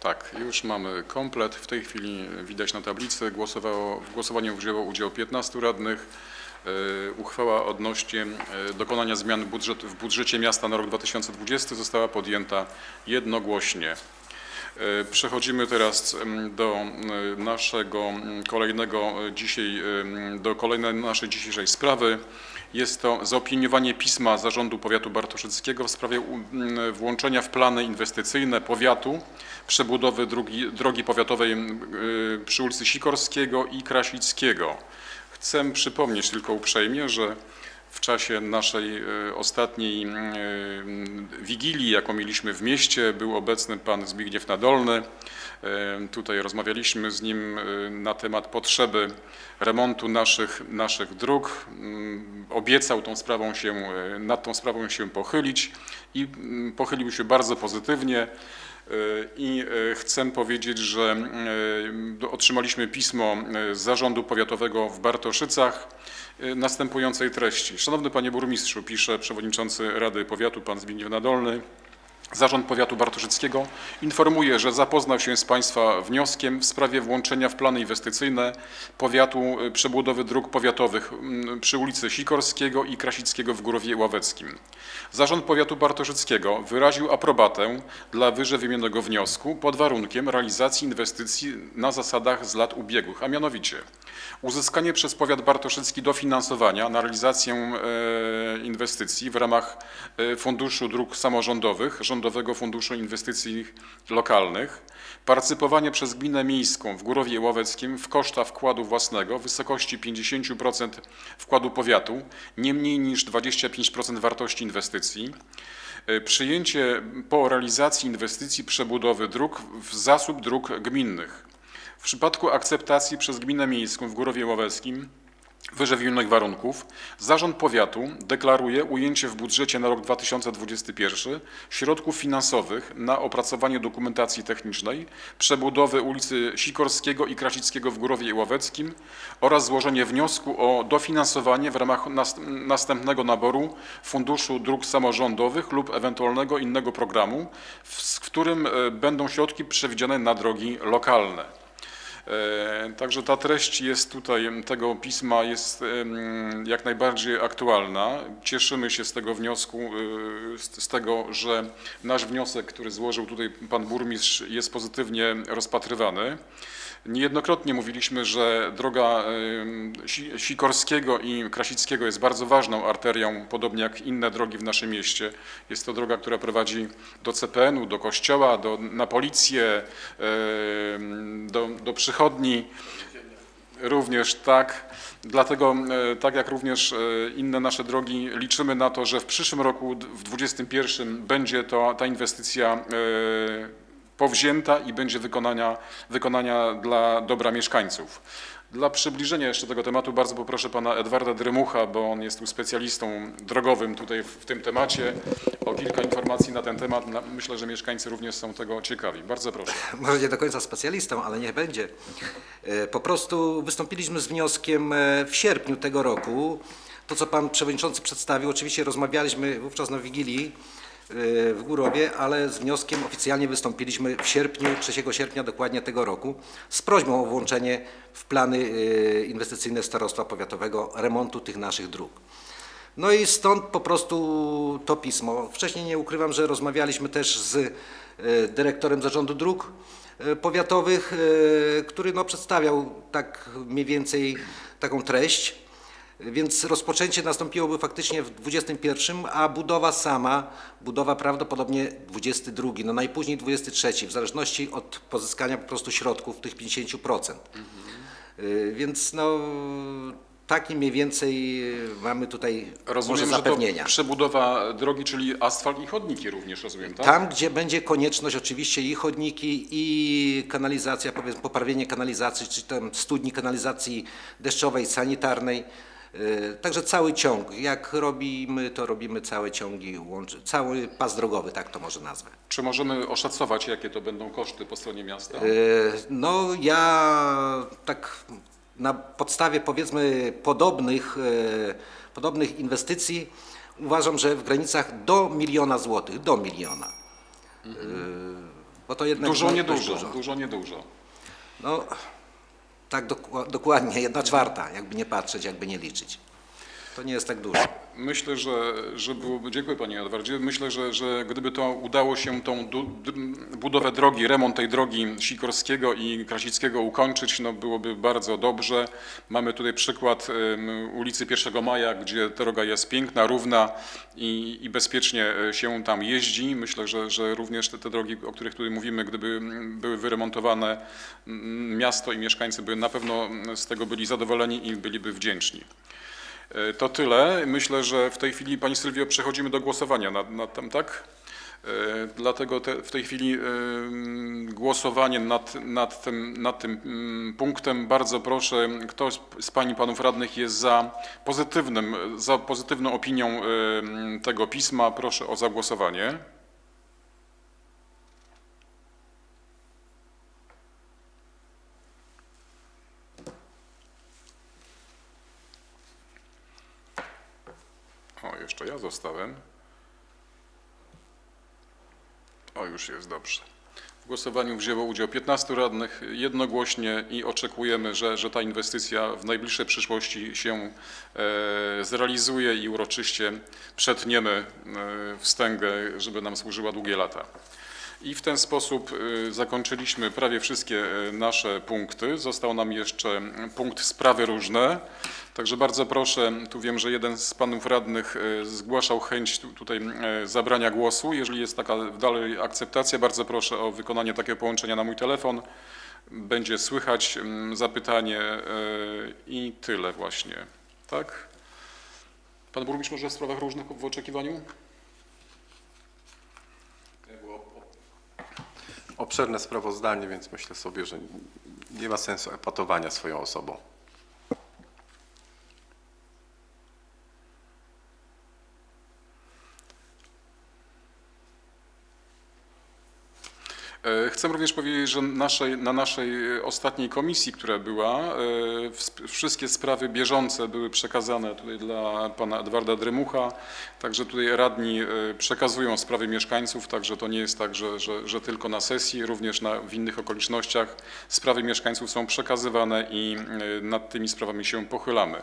Tak, już mamy komplet. W tej chwili widać na tablicy. Głosowało, w głosowaniu wzięło udział 15 radnych. E, Uchwała odnośnie e, dokonania zmian budżet, w budżecie miasta na rok 2020 została podjęta jednogłośnie. E, Przechodzimy teraz do naszego kolejnego e, dzisiaj, do kolejnej naszej dzisiejszej sprawy. Jest to zaopiniowanie pisma Zarządu Powiatu Bartoszyckiego w sprawie włączenia w plany inwestycyjne powiatu przebudowy drogi, drogi powiatowej e, przy ulicy Sikorskiego i Krasickiego. Chcę przypomnieć tylko uprzejmie, że w czasie naszej e, ostatniej e, wigilii, jaką mieliśmy w mieście, był obecny pan Zbigniew Nadolny. E, Tutaj rozmawialiśmy z nim na temat potrzeby remontu naszych, naszych dróg. Mm, Obiecał tą sprawą się, nad tą sprawą się pochylić i mm, pochylił się bardzo pozytywnie. E, I e, chcę powiedzieć, że e, otrzymaliśmy pismo z Zarządu Powiatowego w Bartoszycach następującej treści. Szanowny Panie Burmistrzu, pisze przewodniczący Rady Powiatu, Pan Zbigniew Nadolny. Zarząd Powiatu Bartoszyckiego informuje, że zapoznał się z Państwa wnioskiem w sprawie włączenia w plany inwestycyjne powiatu y, przebudowy dróg powiatowych przy ulicy Sikorskiego i Krasickiego w Górowie Ławeckim. Zarząd Powiatu Bartoszyckiego wyraził aprobatę dla wyżej wymienionego wniosku pod warunkiem realizacji inwestycji na zasadach z lat ubiegłych, a mianowicie uzyskanie przez powiat bartoszycki dofinansowania na realizację e, inwestycji w ramach e, Funduszu Dróg Samorządowych, Rządowego Funduszu Inwestycji Lokalnych, partycypowanie przez gminę miejską w Górowie Ławeckim w koszta wkładu własnego w wysokości 50% wkładu powiatu, nie mniej niż 25% wartości inwestycji, E, Przyjęcie po realizacji inwestycji przebudowy dróg w zasób dróg gminnych. W przypadku akceptacji przez Gminę Miejską w Górowie Ławeckim wyżej warunków, Zarząd Powiatu deklaruje ujęcie w budżecie na rok 2021 środków finansowych na opracowanie dokumentacji technicznej przebudowy ulicy Sikorskiego i Krasickiego w Górowie Ławeckim oraz złożenie wniosku o dofinansowanie w ramach nas- następnego naboru Funduszu Dróg Samorządowych lub ewentualnego innego programu, w, którym e, będą środki przewidziane na drogi lokalne. E, Także ta treść jest tutaj, tego pisma jest jak najbardziej aktualna. Cieszymy się z tego wniosku, z z tego, że nasz wniosek, który złożył tutaj pan burmistrz jest pozytywnie rozpatrywany. Niejednokrotnie mówiliśmy, że droga Sikorskiego i Krasickiego jest bardzo ważną arterią, podobnie jak inne drogi w naszym mieście. Jest to droga, która prowadzi do CPN-u, do kościoła, do, na policję, do, do przychodni. Również tak. Dlatego, tak jak również e, inne nasze drogi, liczymy na to, że w przyszłym roku, w 2021, będzie to, ta inwestycja e, powzięta i będzie wykonania, wykonania dla dobra mieszkańców. Dla przybliżenia jeszcze tego tematu bardzo poproszę pana Edwarda Drymucha, bo on jest tu specjalistą drogowym tutaj w, tym temacie, o kilka informacji na ten temat. Myślę, że mieszkańcy również są tego ciekawi. Bardzo proszę. może nie do końca specjalistą, ale niech będzie. E, Po prostu wystąpiliśmy z wnioskiem e, w sierpniu tego roku. To, co pan przewodniczący przedstawił, oczywiście rozmawialiśmy wówczas na Wigilii w Górowie, ale z wnioskiem oficjalnie wystąpiliśmy w sierpniu, 3 sierpnia dokładnie tego roku, z prośbą o włączenie w plany e, inwestycyjne Starostwa Powiatowego remontu tych naszych dróg. No i stąd po prostu to pismo. Wcześniej nie ukrywam, że rozmawialiśmy też z e, dyrektorem Zarządu Dróg Powiatowych, który no, przedstawiał tak mniej więcej taką treść. Więc rozpoczęcie nastąpiłoby faktycznie w 21, a budowa sama, budowa prawdopodobnie 22, no najpóźniej 23, w zależności od pozyskania po prostu środków tych 50%. Y, Więc no taki mniej więcej y, mamy tutaj Rozumiem, może zapewnienia. przebudowa drogi, czyli asfalt i chodniki również, rozumiem, tak? Tam, gdzie będzie konieczność oczywiście i chodniki, i kanalizacja, powiedzmy poprawienie kanalizacji, czy tam studni kanalizacji deszczowej, sanitarnej. Yy, Także cały ciąg. Jak robimy, to robimy całe ciągi, łączy, cały pas drogowy, tak to może nazwę. Czy możemy oszacować, jakie to będą koszty po stronie miasta? Yy, No ja tak na podstawie powiedzmy podobnych, yy, podobnych inwestycji uważam, że w granicach do miliona złotych, do miliona. Yy, Bo to jednak Dużo, niedużo, dość dużo, niedużo. No tak dokładnie, jedna czwarta, jakby nie patrzeć, jakby nie liczyć. To nie jest tak dużo. Myślę, że, że byłoby, dziękuję Panie Edwardzie, myślę, że, że gdyby to udało się tą du, budowę drogi, remont tej drogi Sikorskiego i Krasickiego ukończyć, no byłoby bardzo dobrze. Mamy tutaj przykład ulicy 1 Maja, gdzie droga jest piękna, równa i, i bezpiecznie e, się tam jeździ. Myślę, że, że również te, te drogi, o których tutaj mówimy, gdyby były wyremontowane, miasto i mieszkańcy by na pewno z tego byli zadowoleni i byliby wdzięczni. E, To tyle. Myślę, że w tej chwili, Pani Sylwio, przechodzimy do głosowania nad, nad tym, tak? E, Dlatego te, w tej chwili em, głosowanie nad, nad, tym, nad tym mm, punktem. Bardzo proszę, kto z- Pani Panów Radnych jest za pozytywnym, za pozytywną opinią em, tego pisma, proszę o zagłosowanie. Jeszcze ja zostałem. O, już jest dobrze. W głosowaniu wzięło udział 15 radnych jednogłośnie i oczekujemy, że, że ta inwestycja w najbliższej przyszłości się e, zrealizuje i uroczyście przetniemy e, wstęgę, żeby nam służyła długie lata. I w ten sposób e, zakończyliśmy prawie wszystkie e, nasze punkty. Został nam jeszcze punkt sprawy różne. Także bardzo proszę, tu wiem, że jeden z panów radnych e, zgłaszał chęć tu- tutaj e, zabrania głosu. Jeżeli jest taka dalej akceptacja, bardzo proszę o wykonanie takiego połączenia na mój telefon. Będzie słychać zapytanie e, i tyle właśnie. Tak? Pan burmistrz może w sprawach różnych w oczekiwaniu? Obszerne sprawozdanie, więc myślę sobie, że nie ma sensu epatowania swoją osobą. Chcę również powiedzieć, że naszej, na naszej e, ostatniej komisji, która była, e, wszystkie sprawy bieżące były przekazane tutaj dla pana Edwarda Dremucha, także tutaj radni e, przekazują sprawy mieszkańców, także to nie jest tak, że, że, że tylko na sesji, również na, w innych okolicznościach sprawy mieszkańców są przekazywane i e, nad tymi sprawami się pochylamy.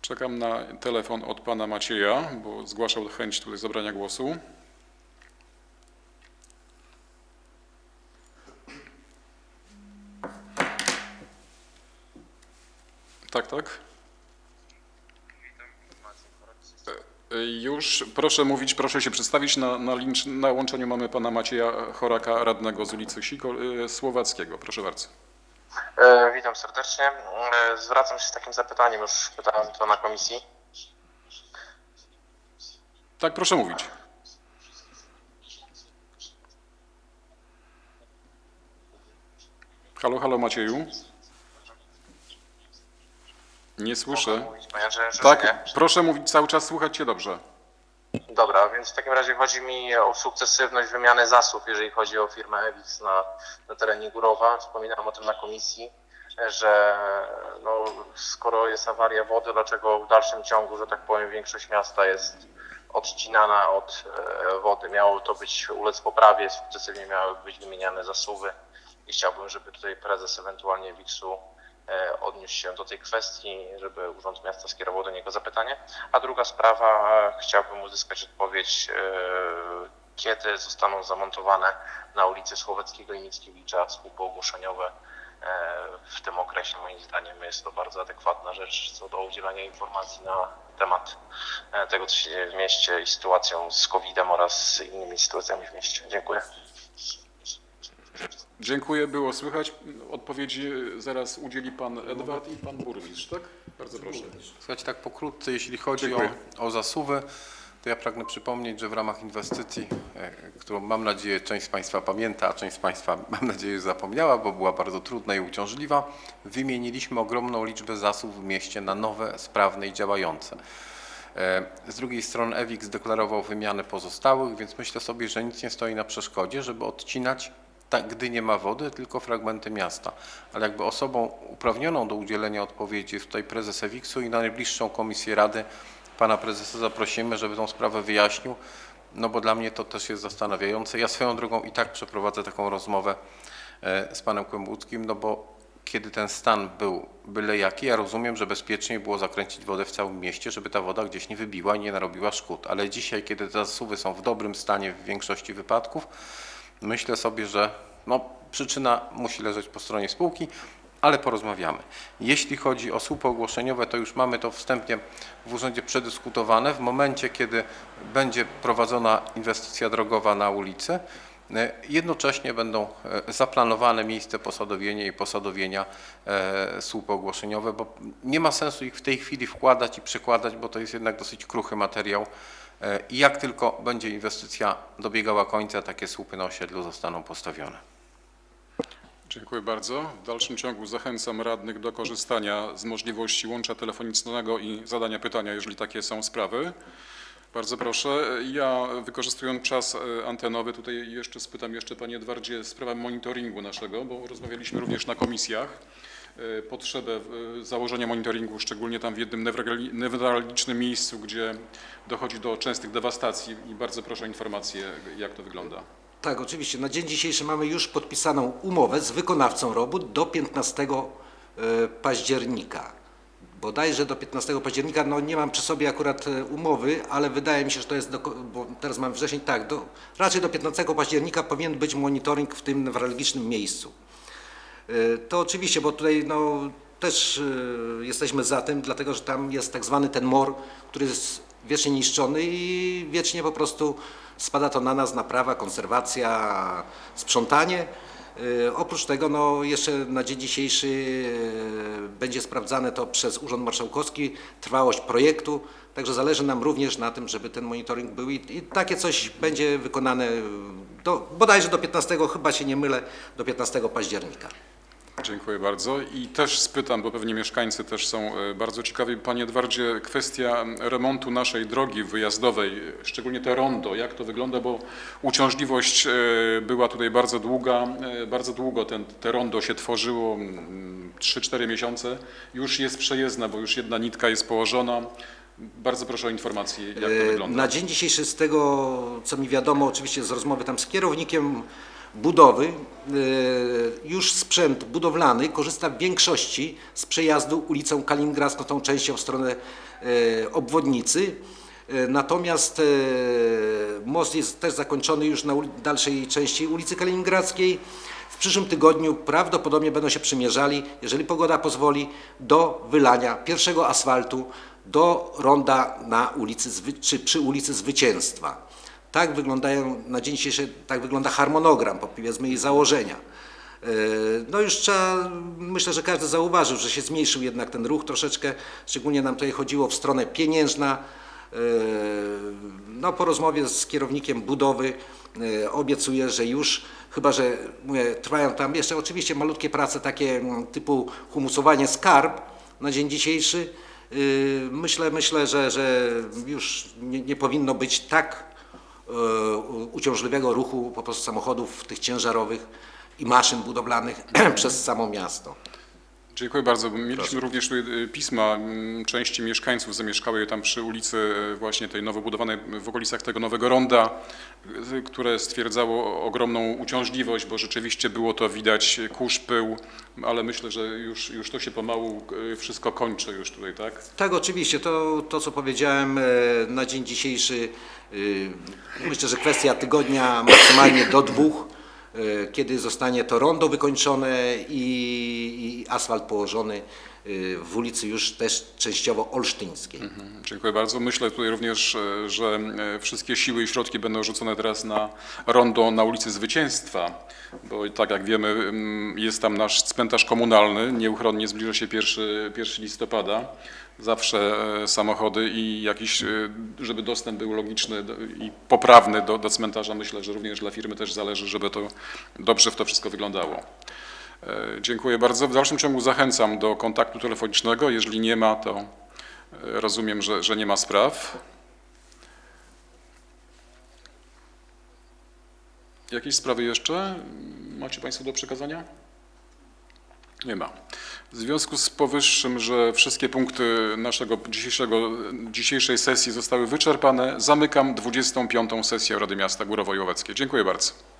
Czekam na telefon od pana Macieja, bo zgłaszał chęć tutaj zabrania głosu. Tak, tak. E, Już proszę mówić, proszę się przedstawić. Na, na, na łączeniu mamy pana Macieja Choraka, radnego z ulicy Siko, e, Słowackiego. Proszę bardzo. E, Witam serdecznie. E, Zwracam się z takim zapytaniem, już pytałem to na komisji. Tak, proszę mówić. Halo, halo Macieju. Nie słyszę. Mogę mówić, panie Andrzeju, że Tak, nie? proszę mówić cały czas, słuchać cię dobrze. Dobra, więc w takim razie chodzi mi o sukcesywność wymiany zasób, jeżeli chodzi o firmę Ewix na, na terenie Górowa. Wspominałem o tym na komisji, że no, skoro jest awaria wody, dlaczego w dalszym ciągu, że tak powiem, większość miasta jest odcinana od e, wody. Miało to być ulec poprawie, sukcesywnie miały być wymieniane zasuwy i chciałbym, żeby tutaj prezes ewentualnie Wiksu odniósł się do tej kwestii, żeby Urząd Miasta skierował do niego zapytanie. A druga sprawa, e, chciałbym uzyskać odpowiedź, e, kiedy zostaną zamontowane na ulicy Słowackiego i Mickiewicza słupy ogłoszeniowe w tym okresie. Moim zdaniem jest to bardzo adekwatna rzecz co do udzielania informacji na temat e, tego, co się dzieje w mieście i sytuacją z COVID-em oraz innymi sytuacjami w mieście. Dziękuję. Dziękuję, było słychać. Odpowiedzi zaraz udzieli pan Edward i pan burmistrz, tak? Bardzo proszę. Słuchajcie, tak pokrótce, jeśli chodzi o, Dziękuję. o zasuwy, to ja pragnę przypomnieć, że w ramach inwestycji, e, którą mam nadzieję część z Państwa pamięta, a część z Państwa mam nadzieję zapomniała, bo była bardzo trudna i uciążliwa, wymieniliśmy ogromną liczbę zasów w mieście na nowe, sprawne i działające. E, Z drugiej strony EWIK zdeklarował wymianę pozostałych, więc myślę sobie, że nic nie stoi na przeszkodzie, żeby odcinać, tak, gdy nie ma wody, tylko fragmenty miasta. Ale jakby osobą uprawnioną do udzielenia odpowiedzi jest tutaj prezes EWIKS-u i na najbliższą komisję Rady pana prezesa zaprosimy, żeby tą sprawę wyjaśnił, no bo dla mnie to też jest zastanawiające. Ja swoją drogą i tak przeprowadzę taką rozmowę e, z panem Kłębuckim, no bo kiedy ten stan był byle jaki, ja rozumiem, że bezpieczniej było zakręcić wodę w całym mieście, żeby ta woda gdzieś nie wybiła i nie narobiła szkód. Ale dzisiaj, kiedy te zasuwy są w dobrym stanie w większości wypadków, myślę sobie, że no, przyczyna musi leżeć po stronie spółki, ale porozmawiamy. Jeśli chodzi o słupy ogłoszeniowe, to już mamy to wstępnie w urzędzie przedyskutowane. W momencie, kiedy będzie prowadzona inwestycja drogowa na ulicy, e, jednocześnie będą e, zaplanowane miejsce posadowienia i posadowienia e, słupy ogłoszeniowe, bo nie ma sensu ich w tej chwili wkładać i przekładać, bo to jest jednak dosyć kruchy materiał. E, I jak tylko będzie inwestycja dobiegała końca, takie słupy na osiedlu zostaną postawione. Dziękuję bardzo. W dalszym ciągu zachęcam radnych do korzystania z możliwości łącza telefonicznego i zadania pytania, jeżeli takie są sprawy. Bardzo proszę. Ja wykorzystując czas e, antenowy, tutaj jeszcze spytam jeszcze Panie Edwardzie sprawę monitoringu naszego, bo rozmawialiśmy również na komisjach. E, Potrzebę e, założenia monitoringu, szczególnie tam w jednym newralgi- newralgicznym miejscu, gdzie dochodzi do częstych dewastacji i bardzo proszę o informację, jak to wygląda. Tak, oczywiście. Na dzień dzisiejszy mamy już podpisaną umowę z wykonawcą robót do 15 e, października. Bodajże do 15 października, no nie mam przy sobie akurat umowy, ale wydaje mi się, że to jest, do, bo teraz mamy wrzesień, tak, do, raczej do 15 października powinien być monitoring w tym newralgicznym miejscu. E, To oczywiście, bo tutaj no, też e, jesteśmy za tym, dlatego że tam jest tak zwany ten mor, który jest wiecznie niszczony i wiecznie po prostu spada to na nas, naprawa, konserwacja, sprzątanie. E, Oprócz tego no, jeszcze na dzień dzisiejszy będzie sprawdzane to przez Urząd Marszałkowski, trwałość projektu, także zależy nam również na tym, żeby ten monitoring był i, i takie coś będzie wykonane do, bodajże do 15, chyba się nie mylę, do 15 października. Dziękuję bardzo i też spytam, bo pewnie mieszkańcy też są e, bardzo ciekawi. Panie Edwardzie, kwestia remontu naszej drogi wyjazdowej, szczególnie te rondo, jak to wygląda, bo uciążliwość e, była tutaj bardzo długa, e, bardzo długo ten, te rondo się tworzyło, mm, 3-4 miesiące, już jest przejezdna, bo już jedna nitka jest położona. Bardzo proszę o informację, jak to wygląda. Na dzień dzisiejszy z tego, co mi wiadomo, oczywiście z rozmowy tam z kierownikiem budowy, e, już sprzęt budowlany korzysta w większości z przejazdu ulicą Kaliningradzką, tą częścią w stronę e, obwodnicy. E, Natomiast most jest też zakończony już na dalszej części ulicy Kaliningradzkiej. W przyszłym tygodniu prawdopodobnie będą się przymierzali, jeżeli pogoda pozwoli, do wylania pierwszego asfaltu do ronda na ulicy, czy przy ulicy Zwycięstwa. Tak wyglądają na dzień dzisiejszy, tak wygląda harmonogram, powiedzmy i założenia. E, No już trzeba, myślę, że każdy zauważył, że się zmniejszył jednak ten ruch troszeczkę, szczególnie nam tutaj chodziło w stronę pieniężna. E, No po rozmowie z kierownikiem budowy e, obiecuję, że już, chyba że mówię, trwają tam jeszcze oczywiście malutkie prace takie mm, typu humusowanie skarb na dzień dzisiejszy. Myślę, myślę, że, że już nie, nie powinno być tak uciążliwego ruchu po prostu samochodów tych ciężarowych i maszyn budowlanych przez samo miasto. Dziękuję bardzo. Mieliśmy również tutaj y, pisma mm, części mieszkańców zamieszkałych tam przy ulicy y, właśnie tej nowo budowanej w okolicach tego nowego ronda, y, które stwierdzało ogromną uciążliwość, bo rzeczywiście było to widać y, kurz, pył, ale myślę, że już, już to się pomału y, wszystko kończy już tutaj, tak? Tak, oczywiście, to, to co powiedziałem na dzień dzisiejszy, y, myślę, że kwestia tygodnia, maksymalnie do dwóch. E, kiedy zostanie to rondo wykończone i, i asfalt położony e, w ulicy już też częściowo olsztyńskiej. Dziękuję bardzo. Myślę tutaj również, e, że wszystkie siły i środki będą rzucone teraz na rondo na ulicy Zwycięstwa, bo tak jak wiemy mm, jest tam nasz cmentarz komunalny, nieuchronnie zbliża się 1, 1 listopada. Zawsze e, samochody i jakiś, e, żeby dostęp był logiczny i poprawny do, do cmentarza, myślę, że również dla firmy też zależy, żeby to dobrze w to wszystko wyglądało. E, Dziękuję bardzo. W dalszym ciągu zachęcam do kontaktu telefonicznego. Jeżeli nie ma, to rozumiem, że, że nie ma spraw. Jakieś sprawy jeszcze macie Państwo do przekazania? Nie ma. W związku z powyższym, że wszystkie punkty naszego dzisiejszego, dzisiejszej sesji zostały wyczerpane, zamykam 25. sesję Rady Miasta Górowo-Jołoweckie. Dziękuję bardzo.